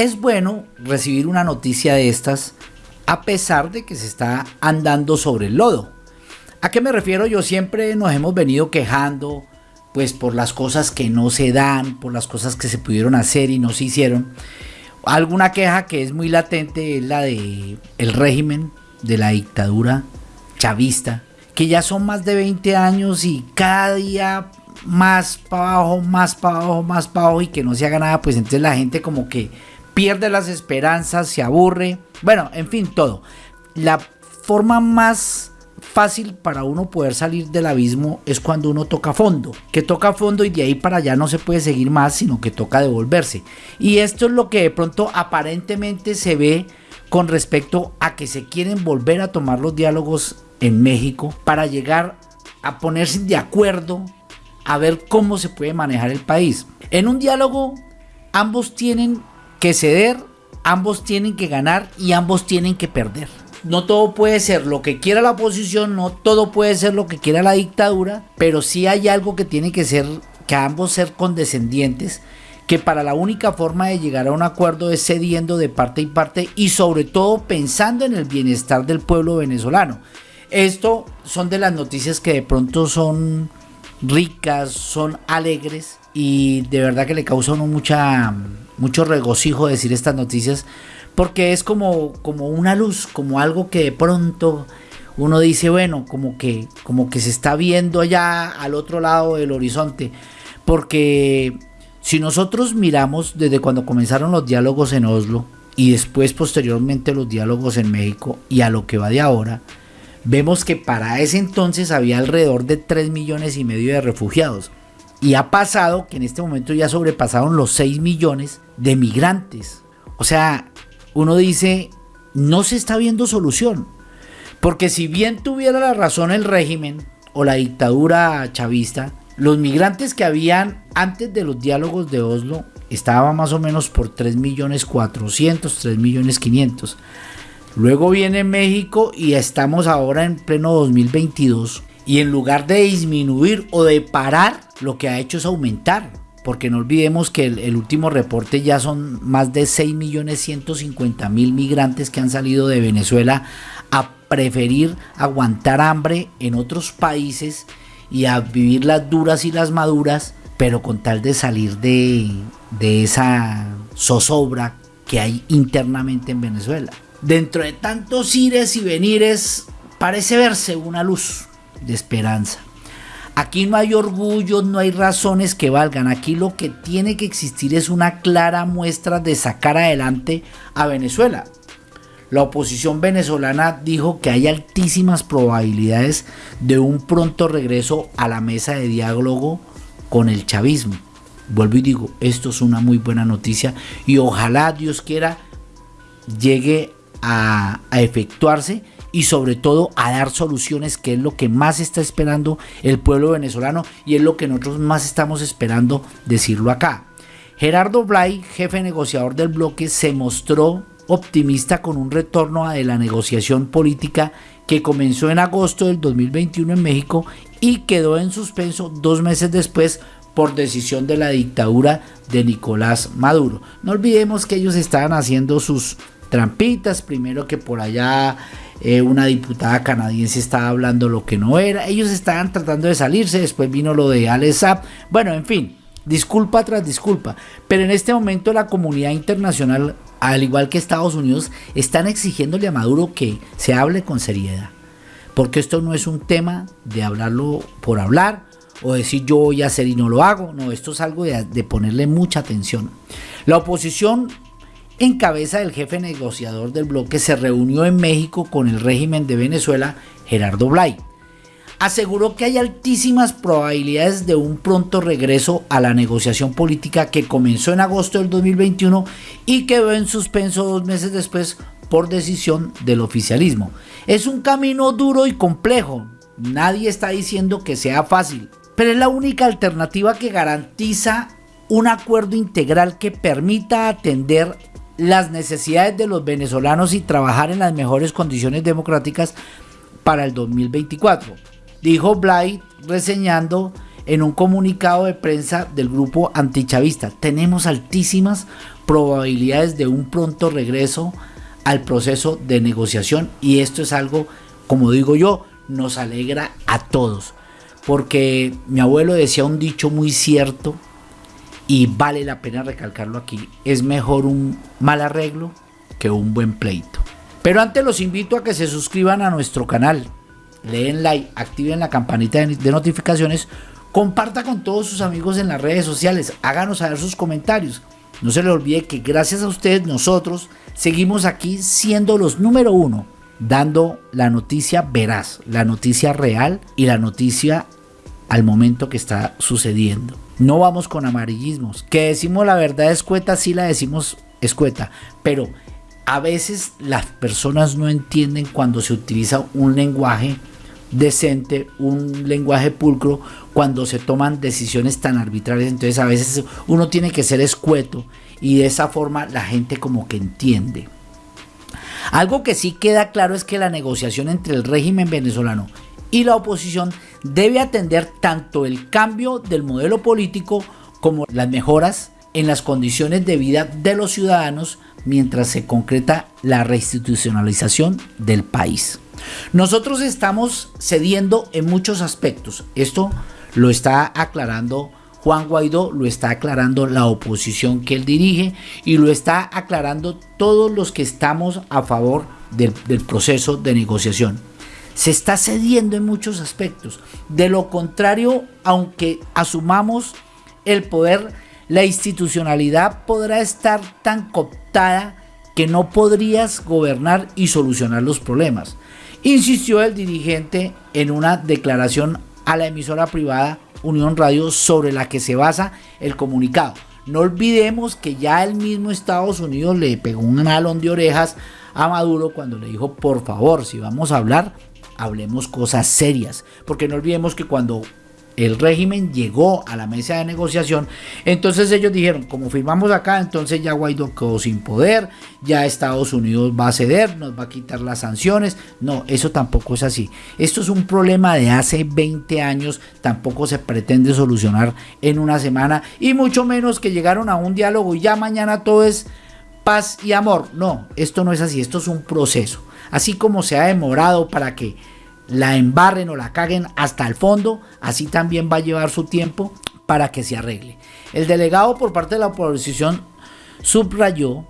Es bueno recibir una noticia de estas a pesar de que se está andando sobre el lodo. ¿A qué me refiero? Yo siempre nos hemos venido quejando pues por las cosas que no se dan, por las cosas que se pudieron hacer y no se hicieron. Alguna queja que es muy latente es la de el régimen de la dictadura chavista, que ya son más de 20 años y cada día más para abajo, más para abajo, más para abajo y que no se haga nada, pues entonces la gente como que pierde las esperanzas, se aburre, bueno, en fin, todo. La forma más fácil para uno poder salir del abismo es cuando uno toca fondo, que toca fondo y de ahí para allá no se puede seguir más, sino que toca devolverse. Y esto es lo que de pronto aparentemente se ve con respecto a que se quieren volver a tomar los diálogos en México para llegar a ponerse de acuerdo a ver cómo se puede manejar el país. En un diálogo ambos tienen que ceder, ambos tienen que ganar y ambos tienen que perder. No todo puede ser lo que quiera la oposición, no todo puede ser lo que quiera la dictadura, pero sí hay algo que tiene que ser, que ambos ser condescendientes, que para la única forma de llegar a un acuerdo es cediendo de parte y parte y sobre todo pensando en el bienestar del pueblo venezolano. Esto son de las noticias que de pronto son ricas, son alegres y de verdad que le causa uno mucha, mucho regocijo decir estas noticias porque es como, como una luz, como algo que de pronto uno dice, bueno, como que, como que se está viendo allá al otro lado del horizonte. Porque si nosotros miramos desde cuando comenzaron los diálogos en Oslo y después posteriormente los diálogos en México y a lo que va de ahora, vemos que para ese entonces había alrededor de 3 millones y medio de refugiados. Y ha pasado que en este momento ya sobrepasaron los 6 millones de migrantes. O sea, uno dice, no se está viendo solución. Porque si bien tuviera la razón el régimen o la dictadura chavista, los migrantes que habían antes de los diálogos de Oslo estaban más o menos por 3 millones 400, 3 millones 500. Luego viene México y estamos ahora en pleno 2022 y en lugar de disminuir o de parar, lo que ha hecho es aumentar porque no olvidemos que el, último reporte ya son más de 6.150.000 migrantes que han salido de Venezuela a preferir aguantar hambre en otros países y a vivir las duras y las maduras, pero con tal de salir de, de esa zozobra que hay internamente en Venezuela. Dentro de tantos ires y venires parece verse una luz de esperanza. Aquí no hay orgullo, no hay razones que valgan. Aquí lo que tiene que existir es una clara muestra de sacar adelante a Venezuela. La oposición venezolana dijo que hay altísimas probabilidades de un pronto regreso a la mesa de diálogo con el chavismo. Vuelvo y digo, esto es una muy buena noticia y ojalá Dios quiera llegue a, a efectuarse y sobre todo a dar soluciones, que es lo que más está esperando el pueblo venezolano y es lo que nosotros más estamos esperando decirlo acá. Gerardo Blay, jefe negociador del bloque, se mostró optimista con un retorno de la negociación política que comenzó en agosto del 2021 en México y quedó en suspenso dos meses después por decisión de la dictadura de Nicolás Maduro. No olvidemos que ellos estaban haciendo sus trampitas, primero que por allá eh, una diputada canadiense estaba hablando lo que no era, ellos estaban tratando de salirse, después vino lo de Alex bueno, en fin, disculpa tras disculpa, pero en este momento la comunidad internacional, al igual que Estados Unidos, están exigiéndole a Maduro que se hable con seriedad, porque esto no es un tema de hablarlo por hablar, o decir yo voy a hacer y no lo hago. No, esto es algo de, ponerle mucha atención. La oposición en cabeza del jefe negociador del bloque, se reunió en México con el régimen de Venezuela, Gerardo Blay. Aseguró que hay altísimas probabilidades de un pronto regreso a la negociación política que comenzó en agosto del 2021 y quedó en suspenso dos meses después por decisión del oficialismo. Es un camino duro y complejo, nadie está diciendo que sea fácil, pero es la única alternativa que garantiza un acuerdo integral que permita atender las necesidades de los venezolanos y trabajar en las mejores condiciones democráticas para el 2024. Dijo Blight reseñando en un comunicado de prensa del grupo antichavista. Tenemos altísimas probabilidades de un pronto regreso al proceso de negociación y esto es algo, como digo yo, nos alegra a todos. Porque mi abuelo decía un dicho muy cierto y vale la pena recalcarlo aquí. Es mejor un mal arreglo que un buen pleito. Pero antes los invito a que se suscriban a nuestro canal, leen like, activen la campanita de notificaciones, comparta con todos sus amigos en las redes sociales, háganos saber sus comentarios. No se le olvide que gracias a ustedes nosotros seguimos aquí siendo los número uno, dando la noticia veraz, la noticia real y la noticia al momento que está sucediendo. No vamos con amarillismos. Que decimos la verdad escueta, sí la decimos escueta, pero a veces las personas no entienden cuando se utiliza un lenguaje decente, un lenguaje pulcro, cuando se toman decisiones tan arbitrarias. Entonces a veces uno tiene que ser escueto y de esa forma la gente como que entiende. Algo que sí queda claro es que la negociación entre el régimen venezolano y la oposición debe atender tanto el cambio del modelo político como las mejoras en las condiciones de vida de los ciudadanos mientras se concreta la reinstitucionalización del país. Nosotros estamos cediendo en muchos aspectos. Esto lo está aclarando Juan Guaidó, lo está aclarando la oposición que él dirige y lo está aclarando todos los que estamos a favor del, proceso de negociación. Se está cediendo en muchos aspectos. De lo contrario, aunque asumamos el poder, la institucionalidad podrá estar tan cooptada que no podrías gobernar y solucionar los problemas insistió el dirigente en una declaración a la emisora privada Unión Radio sobre la que se basa el comunicado. No olvidemos que ya el mismo Estados Unidos le pegó un alón de orejas a Maduro cuando le dijo, por favor, si vamos a hablar, hablemos cosas serias. Porque no olvidemos que cuando el régimen llegó a la mesa de negociación, entonces ellos dijeron, como firmamos acá, entonces ya Guaidó quedó sin poder, ya Estados Unidos va a ceder, nos va a quitar las sanciones. No, eso tampoco es así. Esto es un problema de hace 20 años, tampoco se pretende solucionar en una semana y mucho menos que llegaron a un diálogo y ya mañana todo es paz y amor. No, esto no es así, esto es un proceso. Así como se ha demorado para que la embarren o la caguen hasta el fondo, así también va a llevar su tiempo para que se arregle. El delegado por parte de la oposición subrayó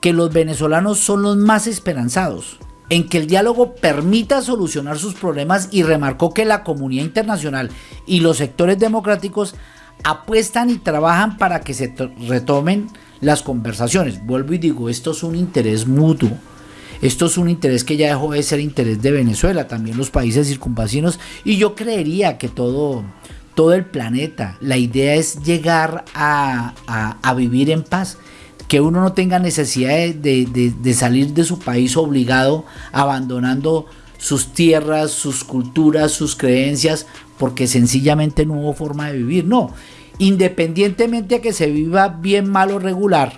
que los venezolanos son los más esperanzados en que el diálogo permita solucionar sus problemas y remarcó que la comunidad internacional y los sectores democráticos apuestan y trabajan para que se retomen las conversaciones. Vuelvo y digo, esto es un interés mutuo esto es un interés que ya dejó de ser interés de Venezuela, también los países circunvecinos y yo creería que todo, todo el planeta, la idea es llegar a, vivir en paz que uno no tenga necesidad de, de, salir de su país obligado, abandonando sus tierras, sus culturas, sus creencias, porque sencillamente no hubo forma de vivir. No, independientemente de que se viva bien, mal o regular,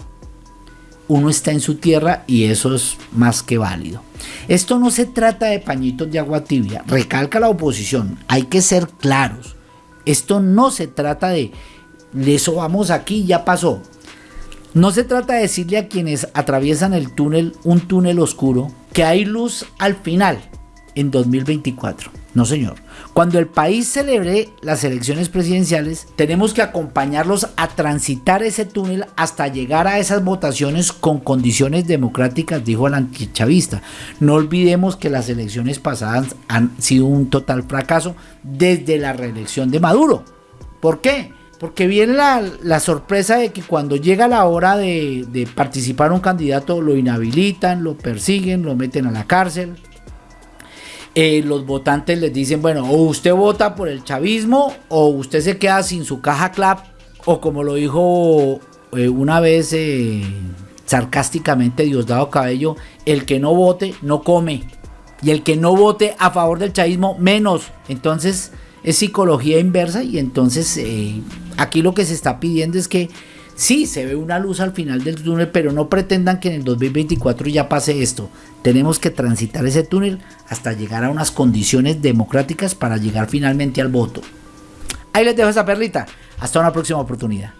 uno está en su tierra y eso es más que válido. Esto no se trata de pañitos de agua tibia, recalca la oposición, hay que ser claros. Esto no se trata de, eso vamos aquí, ya pasó. No se trata de decirle a quienes atraviesan el túnel, un túnel oscuro, que hay luz al final, en 2024. No, señor. Cuando el país celebre las elecciones presidenciales, tenemos que acompañarlos a transitar ese túnel hasta llegar a esas votaciones con condiciones democráticas, dijo el antichavista. No olvidemos que las elecciones pasadas han sido un total fracaso desde la reelección de Maduro. ¿Por qué? Porque viene la, sorpresa de que cuando llega la hora de, de participar un candidato lo inhabilitan, lo persiguen, lo meten a la cárcel, eh, los votantes les dicen, bueno, o usted vota por el chavismo o usted se queda sin su caja clap, o como lo dijo eh, una vez eh, sarcásticamente Diosdado Cabello, el que no vote no come. Y el que no vote a favor del chavismo, menos. Entonces es psicología inversa y entonces aquí lo que se está pidiendo es que Sí, se ve una luz al final del túnel, pero no pretendan que en el 2024 ya pase esto. Tenemos que transitar ese túnel hasta llegar a unas condiciones democráticas para llegar finalmente al voto. Ahí les dejo esa perlita. Hasta una próxima oportunidad.